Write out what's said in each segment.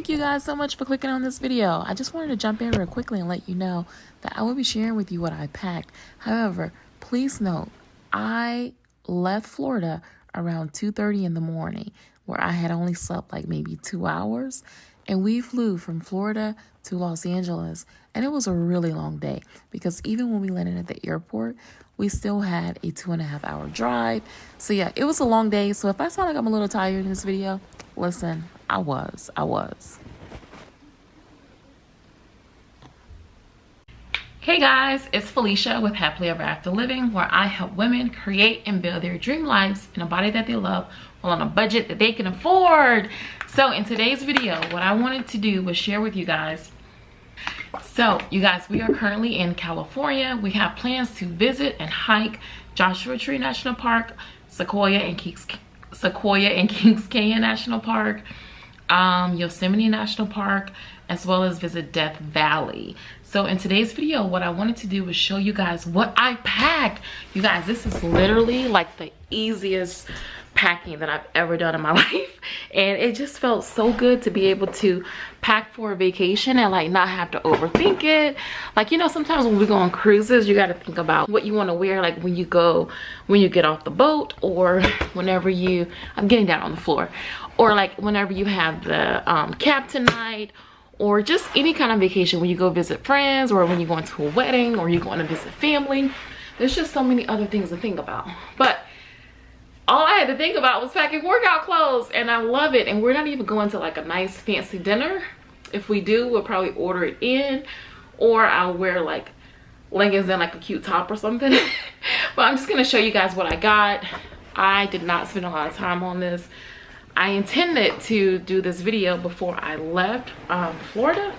thank you guys so much for clicking on this video. I just wanted to jump in real quickly and let you know that I will be sharing with you what I packed. However, please note, I left Florida around 2.30 in the morning where I had only slept like maybe two hours. And we flew from Florida to Los Angeles. And it was a really long day because even when we landed at the airport, we still had a two and a half hour drive. So yeah, it was a long day. So if I sound like I'm a little tired in this video, listen, I was, I was. Hey guys, it's Felicia with Happily Ever After Living where I help women create and build their dream lives in a body that they love while on a budget that they can afford. So in today's video, what I wanted to do was share with you guys so you guys, we are currently in California. We have plans to visit and hike Joshua Tree National Park, Sequoia and Kings, Sequoia and Kings Canyon National Park, um, Yosemite National Park, as well as visit Death Valley. So in today's video, what I wanted to do was show you guys what I packed. You guys, this is literally like the easiest packing that I've ever done in my life. And it just felt so good to be able to pack for a vacation and like not have to overthink it. Like, you know, sometimes when we go on cruises, you got to think about what you want to wear like when you go, when you get off the boat or whenever you, I'm getting down on the floor. Or like whenever you have the um, captain night or just any kind of vacation when you go visit friends or when you're going to a wedding or you're going to visit family there's just so many other things to think about but all I had to think about was packing workout clothes and I love it. And we're not even going to like a nice fancy dinner. If we do we'll probably order it in or I'll wear like leggings and like a cute top or something. But I'm just gonna show you guys what I got. I did not spend a lot of time on this. I intended to do this video before I left um, Florida.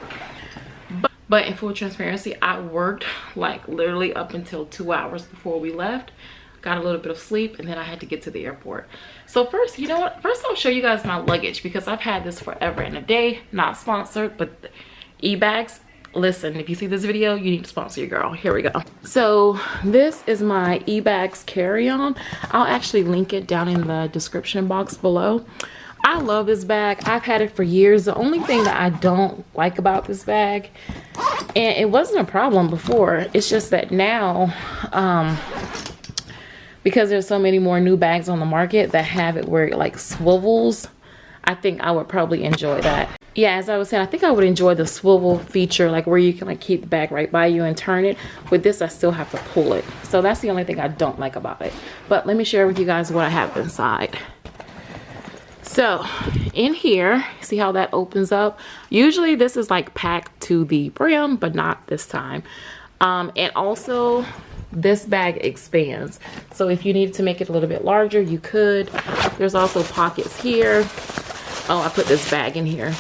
But, but in full transparency, I worked like literally up until two hours before we left. Got a little bit of sleep and then I had to get to the airport. So first, you know what? First I'll show you guys my luggage because I've had this forever and a day. Not sponsored, but e-bags listen if you see this video you need to sponsor your girl here we go so this is my e-bags carry-on i'll actually link it down in the description box below i love this bag i've had it for years the only thing that i don't like about this bag and it wasn't a problem before it's just that now um because there's so many more new bags on the market that have it where it like swivels i think i would probably enjoy that. Yeah as i was saying i think i would enjoy the swivel feature like where you can like keep the bag right by you and turn it. With this i still have to pull it. So that's the only thing i don't like about it. But let me share with you guys what i have inside. So in here see how that opens up? Usually this is like packed to the brim but not this time. Um, and also this bag expands. So if you need to make it a little bit larger you could. There's also pockets here. Oh i put this bag in here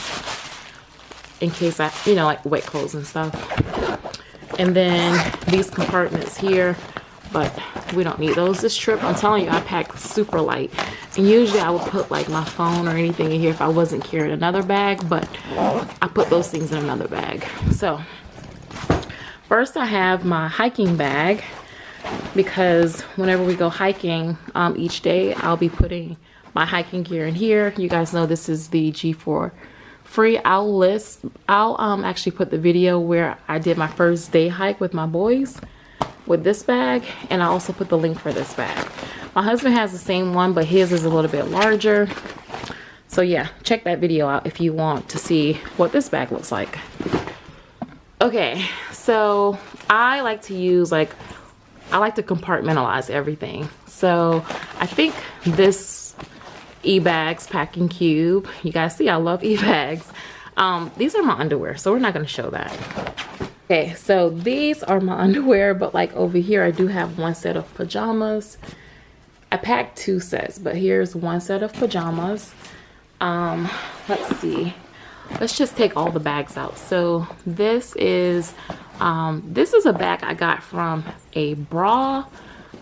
in case i you know like wet clothes and stuff. And then these compartments here but we don't need those this trip. I'm telling you i packed super light. And usually i would put like my phone or anything in here if i wasn't carrying another bag but i put those things in another bag. So first i have my hiking bag because whenever we go hiking um, each day i'll be putting my hiking gear in here. You guys know this is the g4 free. I'll list i'll um actually put the video where i did my first day hike with my boys with this bag and i also put the link for this bag. My husband has the same one but his is a little bit larger. So yeah check that video out if you want to see what this bag looks like. Okay so i like to use like i like to compartmentalize everything. So i think this e-bags packing cube you guys see i love e-bags. Um these are my underwear so we're not going to show that. Okay so these are my underwear but like over here i do have one set of pajamas. I packed two sets but here's one set of pajamas. Um let's see. Let's just take all the bags out. So this is um this is a bag i got from a bra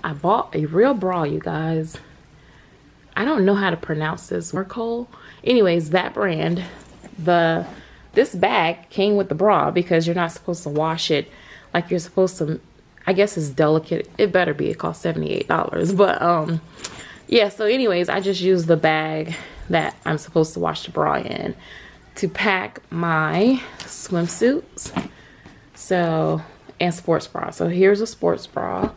i bought a real bra you guys I don't know how to pronounce this. Mercol. Anyways, that brand, the this bag came with the bra because you're not supposed to wash it like you're supposed to. I guess it's delicate. It better be. It cost $78. But um, yeah. So anyways, I just used the bag that I'm supposed to wash the bra in. to pack my swimsuits. So, and sports bra. So here's a sports bra.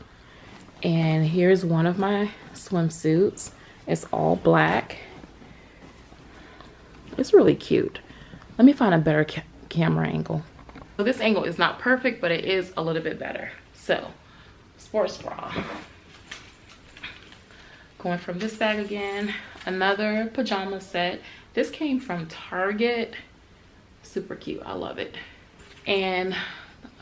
And here's one of my swimsuits. It's all black. It's really cute. Let me find a better ca camera angle. So this angle is not perfect, but it is a little bit better. So, sports bra. Going from this bag again, another pajama set. This came from Target. Super cute, I love it. And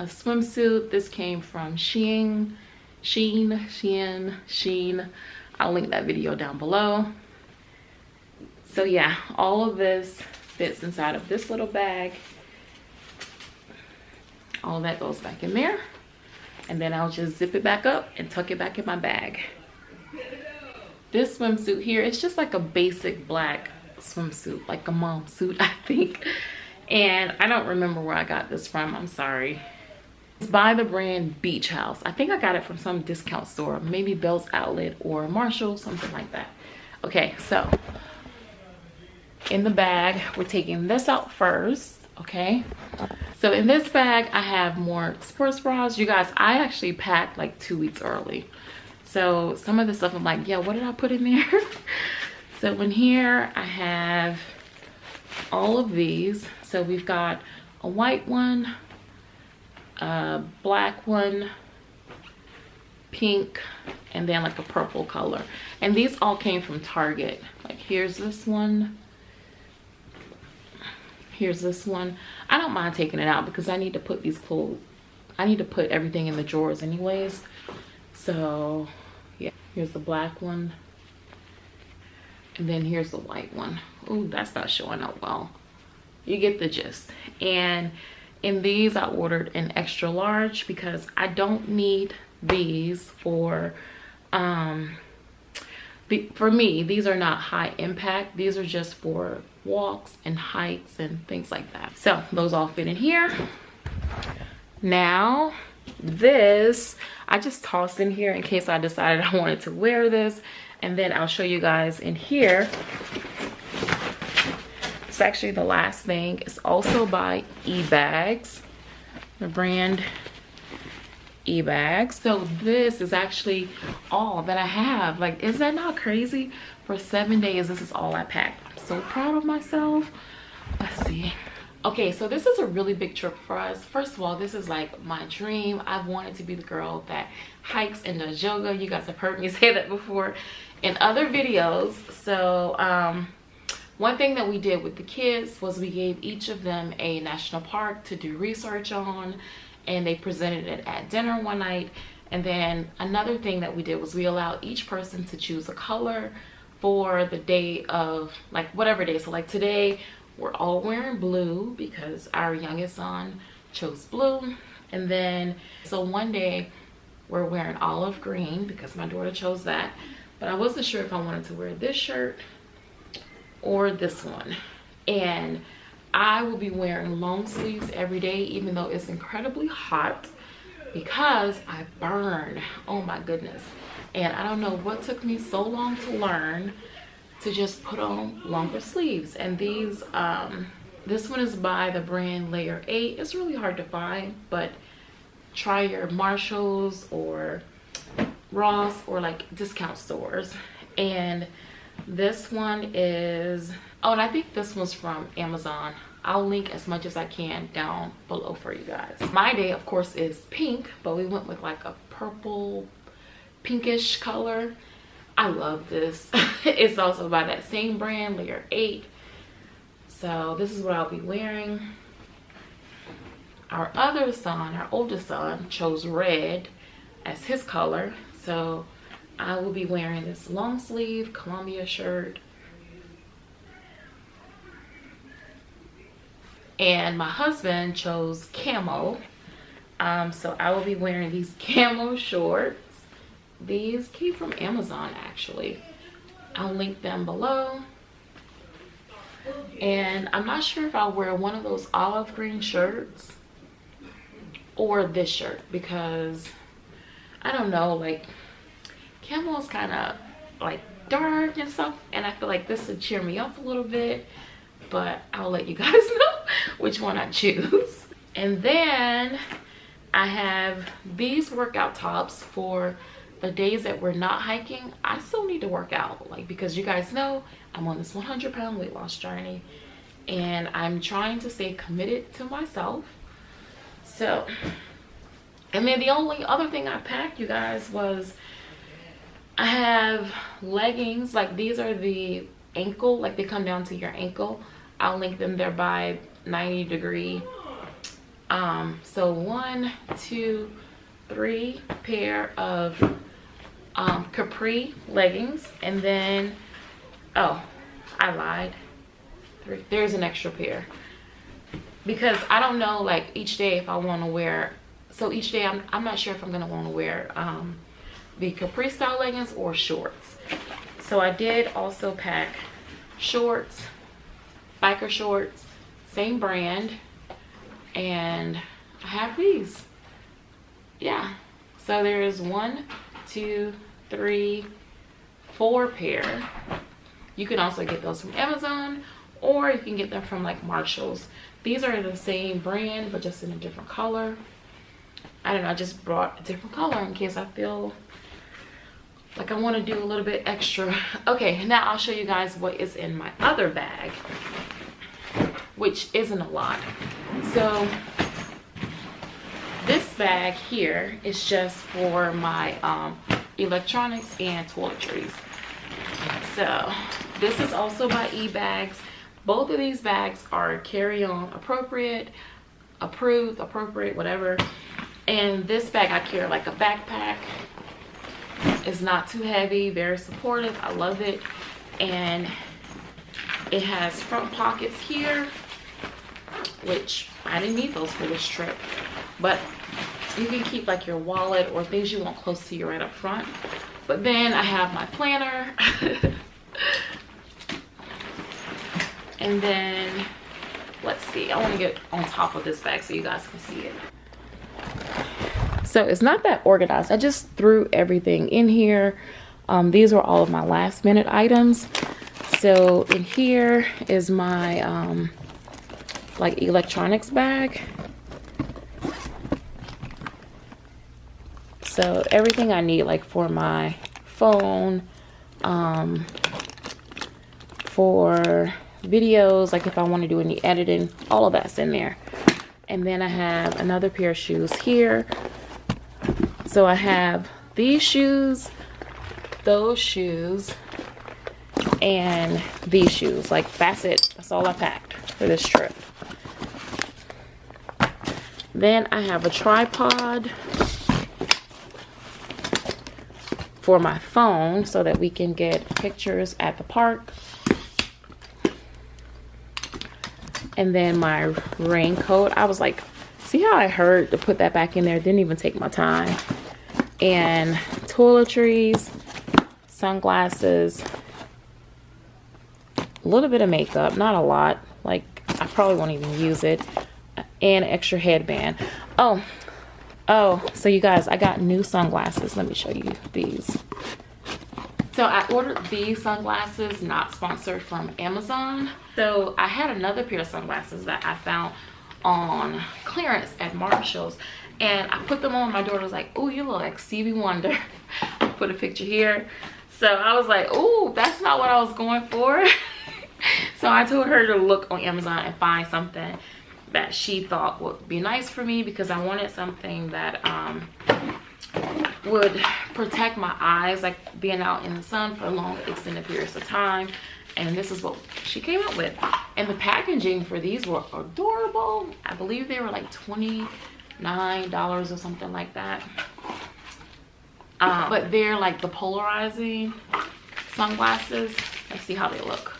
a swimsuit, this came from Shein, Sheen, Shein, Sheen. I'll link that video down below. So yeah, all of this fits inside of this little bag. All that goes back in there. And then I'll just zip it back up and tuck it back in my bag. This swimsuit here, it's just like a basic black swimsuit, like a mom suit, I think. And I don't remember where I got this from, I'm sorry. By the brand Beach House. I think I got it from some discount store, maybe Bealls Outlet or Marshall, something like that. Okay, so in the bag, we're taking this out first, okay? So in this bag, I have more sports bras. You guys, I actually packed like two weeks early. So some of the stuff I'm like, yeah, what did I put in there? so in here, I have all of these. So we've got a white one, a black one, pink, and then like a purple color. And these all came from Target. Like here's this one. Here's this one. I don't mind taking it out because I need to put these clothes, I need to put everything in the drawers anyways. So yeah, here's the black one. And then here's the white one. Ooh, that's not showing up well. You get the gist. And in these i ordered an extra large because i don't need these for um the, for me these are not high impact. These are just for walks and hikes and things like that. So those all fit in here. Now this i just tossed in here in case i decided i wanted to wear this. And then i'll show you guys in here actually the last thing it's also by ebags the brand ebags. So this is actually all that i have. Like is that not crazy? For seven days this is all i packed. I'm so proud of myself. Let's see. Okay so this is a really big trip for us. First of all this is like my dream. I've wanted to be the girl that hikes and does yoga. You guys have heard me say that before in other videos. So um one thing that we did with the kids was we gave each of them a national park to do research on and they presented it at dinner one night. And then another thing that we did was we allowed each person to choose a color for the day of like whatever day. So like today we're all wearing blue because our youngest son chose blue. And then so one day we're wearing olive green because my daughter chose that. But I wasn't sure if I wanted to wear this shirt or this one. And I will be wearing long sleeves every day even though it's incredibly hot because I burn. Oh my goodness. And I don't know what took me so long to learn to just put on longer sleeves. And these um this one is by the brand layer 8 it's really hard to find but try your Marshalls or Ross or like discount stores. And this one is oh and i think this one's from amazon. I'll link as much as i can down below for you guys. My day of course is pink but we went with like a purple pinkish color. I love this. It's also by that same brand layer 8 so this is what i'll be wearing. Our other son our oldest son chose red as his color. So I will be wearing this long sleeve Columbia shirt. And my husband chose camo. Um, so I will be wearing these camo shorts. These came from Amazon actually. I'll link them below. And I'm not sure if I'll wear one of those olive green shirts or this shirt because I don't know like camo is kind of like dark and stuff and i feel like this would cheer me up a little bit but I'll let you guys know which one I choose. And then I have these workout tops for the days that we're not hiking. I still need to work out like because you guys know I'm on this 100 pound weight loss journey and I'm trying to stay committed to myself. So, and then the only other thing I packed you guys was I have leggings like these are the ankle like they come down to your ankle. I'll link them there by 90 degree. Um so one two three pair of um capri leggings and then oh I lied. Three there's an extra pair. Because I don't know like each day if I want to wear so each day I'm, I'm not sure if I'm gonna want to wear um the capri style leggings or shorts. So I did also pack shorts biker shorts same brand and I have these. Yeah. So there's one two three four pair. You can also get those from Amazon or you can get them from like Marshalls. These are the same brand but just in a different color. I don't know I just brought a different color in case I feel like I want to do a little bit extra. Okay now I'll show you guys what is in my other bag which isn't a lot. So this bag here is just for my um, electronics and toiletries. So this is also by eBags. Both of these bags are carry-on appropriate approved appropriate whatever. And this bag I carry like a backpack it's not too heavy very supportive i love it. And it has front pockets here which i didn't need those for this trip. But you can keep like your wallet or things you want close to you right up front. But then i have my planner. And then let's see i want to get on top of this bag so you guys can see it so it's not that organized. I just threw everything in here. Um, these were all of my last minute items. So in here is my um, like electronics bag. So everything i need like for my phone um, for videos like if i want to do any editing all of that's in there. And then i have another pair of shoes here so I have these shoes, those shoes, and these shoes. Like that's it. That's all I packed for this trip. Then I have a tripod for my phone so that we can get pictures at the park. And then my raincoat. I was like, see how I hurt to put that back in there? Didn't even take my time and toiletries, sunglasses, a little bit of makeup, not a lot. Like I probably won't even use it. And extra headband. Oh, oh, so you guys, I got new sunglasses. Let me show you these. So I ordered these sunglasses, not sponsored from Amazon. So I had another pair of sunglasses that I found on clearance at Marshall's and I put them on. My daughter was like, oh, you look like Stevie Wonder. I put a picture here. So I was like, oh, that's not what I was going for. so I told her to look on Amazon and find something that she thought would be nice for me because I wanted something that um, would protect my eyes, like being out in the sun for long extended periods of time. And this is what she came up with. And the packaging for these were adorable. I believe they were like 20 nine dollars or something like that. Um, but they're like the polarizing sunglasses. Let's see how they look.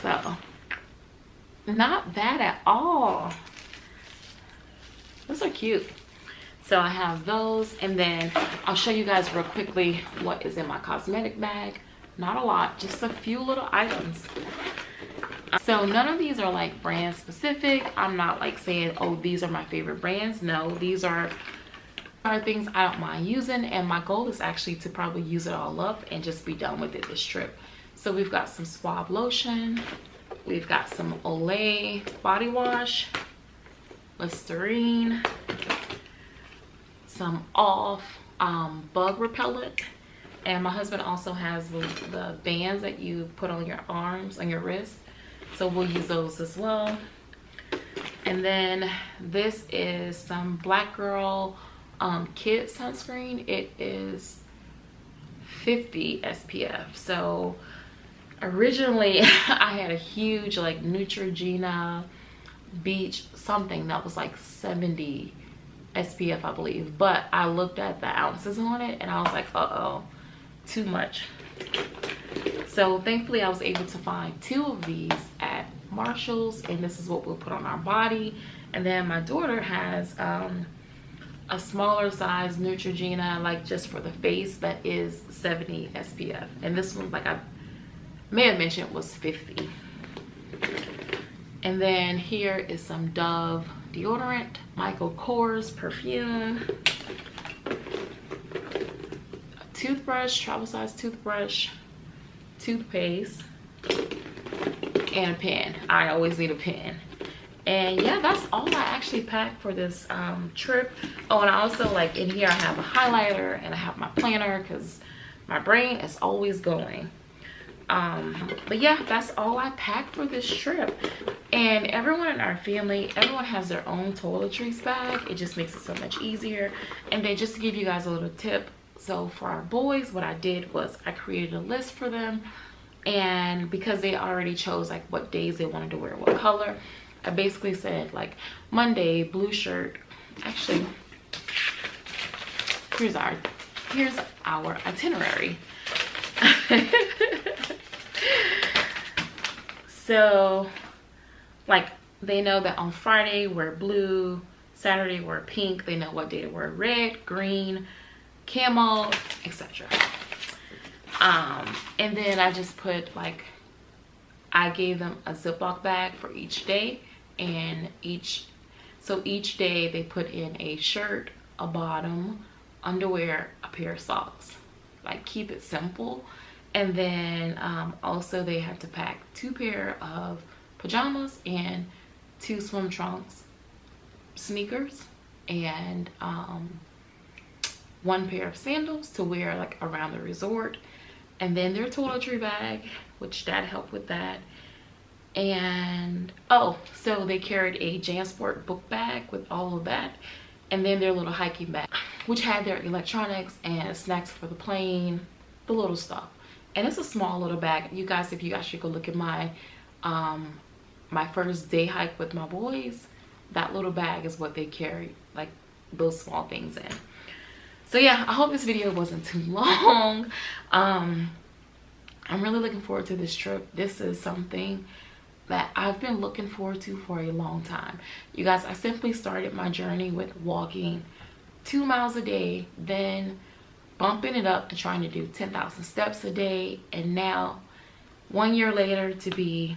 So not bad at all. Those are cute. So i have those and then i'll show you guys real quickly what is in my cosmetic bag. Not a lot just a few little items so none of these are like brand specific i'm not like saying oh these are my favorite brands no these are are things I don't mind using and my goal is actually to probably use it all up and just be done with it this trip. So we've got some Suave lotion, we've got some Olay body wash, Listerine, some off um, bug repellent, and my husband also has the, the bands that you put on your arms, on your wrists. So we'll use those as well. And then this is some Black Girl um, sunscreen. It is 50 SPF. So originally I had a huge like Neutrogena beach something that was like 70 SPF I believe. But I looked at the ounces on it and I was like, uh-oh, too much. So thankfully I was able to find two of these at Marshalls and this is what we'll put on our body. And then my daughter has um, a smaller size Neutrogena like just for the face that is 70 SPF. And this one like I may have mentioned was 50. And then here is some Dove deodorant, Michael Kors perfume, a toothbrush, travel size toothbrush, toothpaste, and a pen. I always need a pen. And yeah, that's all I actually packed for this um, trip. Oh, and I also like in here I have a highlighter and I have my planner because my brain is always going um but yeah that's all i packed for this trip and everyone in our family everyone has their own toiletries bag it just makes it so much easier and then just to give you guys a little tip so for our boys what i did was i created a list for them and because they already chose like what days they wanted to wear what color i basically said like monday blue shirt. Actually here's our here's our itinerary. So like they know that on friday we're blue saturday we're pink. They know what day to wear red green camel etc um and then i just put like i gave them a ziploc bag for each day and each so each day they put in a shirt a bottom underwear a pair of socks. Like keep it simple. And then um, also they had to pack two pair of pajamas and two swim trunks sneakers and um, one pair of sandals to wear like around the resort and then their toiletry bag which dad helped with that. And oh so they carried a jansport book bag with all of that and then their little hiking bag which had their electronics and snacks for the plane the little stuff. And it's a small little bag. You guys if you actually go look at my um my first day hike with my boys that little bag is what they carry like those small things in so yeah i hope this video wasn't too long. Um i'm really looking forward to this trip. This is something that I've been looking forward to for a long time. You guys, I simply started my journey with walking two miles a day, then bumping it up to trying to do 10,000 steps a day and now one year later to be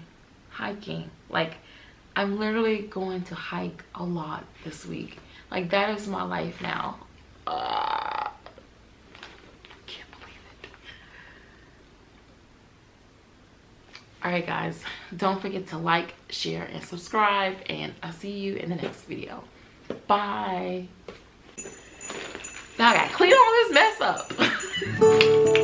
hiking. Like I'm literally going to hike a lot this week. Like that is my life now uh, can't believe it. All right guys don't forget to like share and subscribe and I'll see you in the next video. Bye. Now I gotta clean all this mess up.